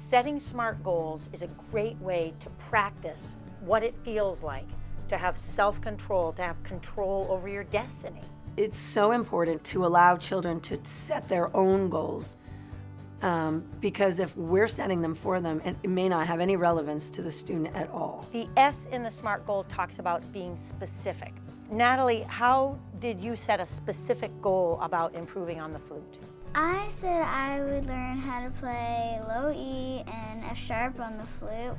Setting SMART goals is a great way to practice what it feels like to have self-control, to have control over your destiny. It's so important to allow children to set their own goals um, because if we're setting them for them, it, it may not have any relevance to the student at all. The S in the SMART goal talks about being specific. Natalie, how did you set a specific goal about improving on the flute? I said I would learn how to play low E and F sharp on the flute.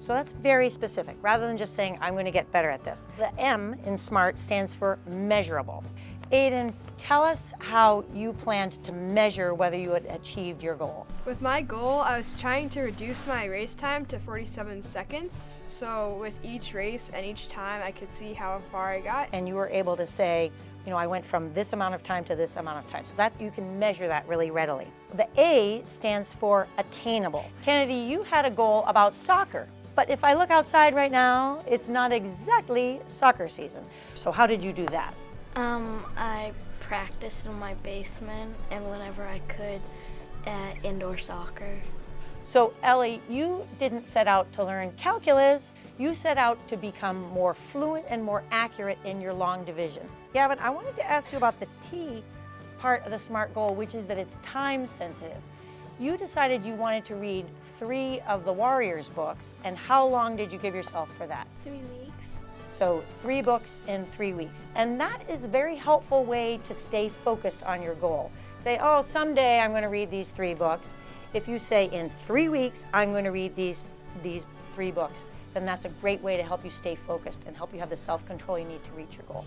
So that's very specific, rather than just saying, I'm going to get better at this. The M in SMART stands for measurable. Aiden, tell us how you planned to measure whether you had achieved your goal. With my goal, I was trying to reduce my race time to 47 seconds. So with each race and each time, I could see how far I got. And you were able to say, you know, I went from this amount of time to this amount of time. So that you can measure that really readily. The A stands for attainable. Kennedy, you had a goal about soccer. But if I look outside right now, it's not exactly soccer season. So how did you do that? Um, I practiced in my basement and whenever I could at indoor soccer. So Ellie, you didn't set out to learn calculus, you set out to become more fluent and more accurate in your long division. Gavin, I wanted to ask you about the T part of the SMART goal, which is that it's time sensitive. You decided you wanted to read three of the Warriors books, and how long did you give yourself for that? Three weeks. So three books in three weeks. And that is a very helpful way to stay focused on your goal. Say, oh, someday I'm going to read these three books. If you say in three weeks, I'm going to read these, these three books, then that's a great way to help you stay focused and help you have the self-control you need to reach your goal.